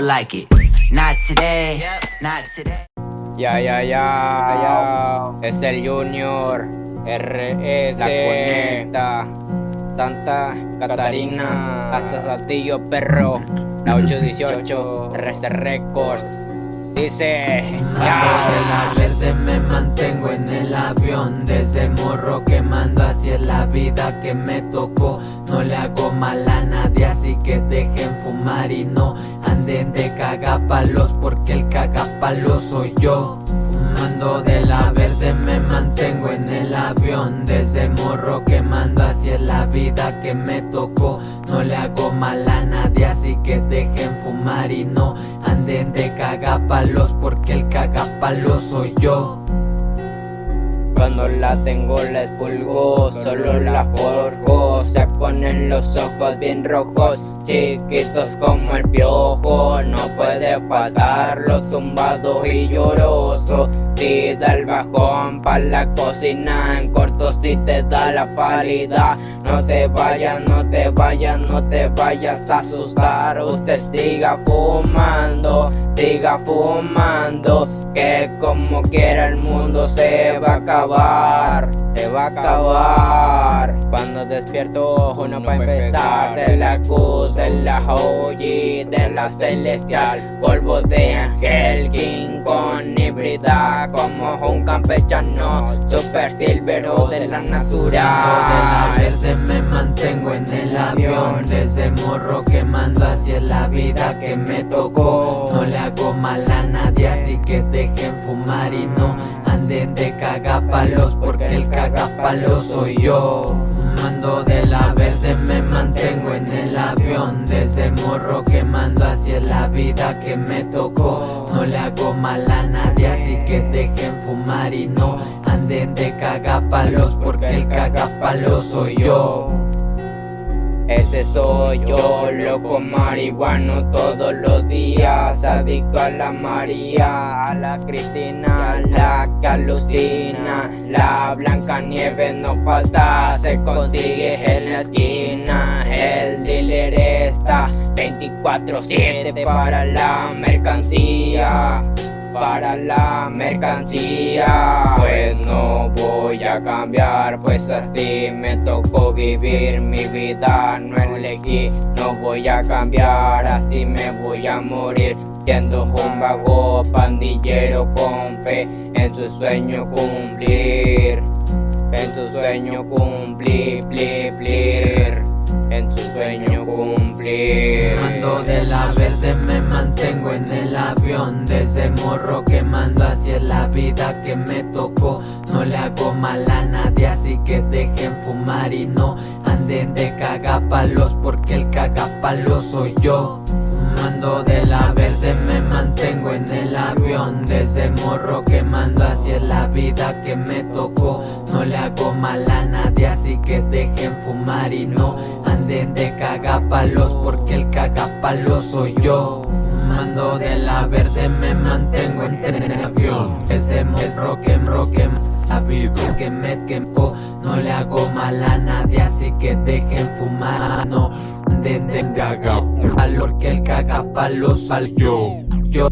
like it. Not today, not today. Ya, ya, ya, ya. Es el Junior. RS. La conecta. Santa Catarina. Hasta Saltillo, perro. La 818. RS Records. Dice. Ya. de la verde me mantengo en el avión Desde morro quemando así es la vida que me tocó No le hago mal a nadie así que dejen fumar y no anden de cagapalos Porque el cagapalos soy yo. Fumando de la verde me mantengo en el avión. Desde morro quemando así es la vida que me tocó. No le hago mal a nadie así que dejen fumar y no anden de cagapalos porque el cagapalos soy yo Cuando la tengo la expulgo, solo la forjo Se ponen los ojos bien rojos, chiquitos como el piojo. No puede faltar tumbado y lloroso. Si da el bajón pa' la cocina En corto si te da la pálida. No te vayas, no te vayas, no te vayas a asustar. Usted siga fumando, siga fumando Que como quiera el mundo se va a acabar Se va a acabar. Cuando despierto uno pa' empezar. De la cruz, de la OG, de la celestial. Polvo de ángel, king con híbrida Como un campechano, super silvero de la natural así que dejen fumar y no anden de cagapalos Porque el cagapalos soy yo. Fumando de la verde me mantengo en el avión Desde morro quemando así es la vida que me tocó. No le hago mal a nadie así que dejen fumar y no anden de cagapalos Porque el cagapalos soy yo Ese soy yo, loco marihuano todos los días Adicto a la María, a la Cristina, la que alucina La Blanca Nieve no falta, se consigue en la esquina. El dealer está 24-7 para la mercancía para la mercancía. Pues no voy a cambiar, pues así me tocó vivir mi vida. No elegí, no voy a cambiar, así me voy a morir. Siendo un vago pandillero con fe en su sueño cumplir. En su sueño cumplir, plir, plir. En su sueño cumplir. Fumando de la verde me mantengo en el Desde morro quemando así es la vida que me tocó. No le hago mal a nadie así que dejen fumar y no anden de cagapalos Porque el cagapalos soy yo. Fumando de la verde me mantengo en el avión. Desde morro quemando así es la vida que me tocó. No le hago mal a nadie así que dejen fumar y no anden de cagapalos Porque el cagapalos soy yo De la verde me mantengo en avión Desde morro que roque sabido que me quemó No le hago mal a nadie así que dejen fumar No anden de cagapalos Porque el cagapalos soy yo Yo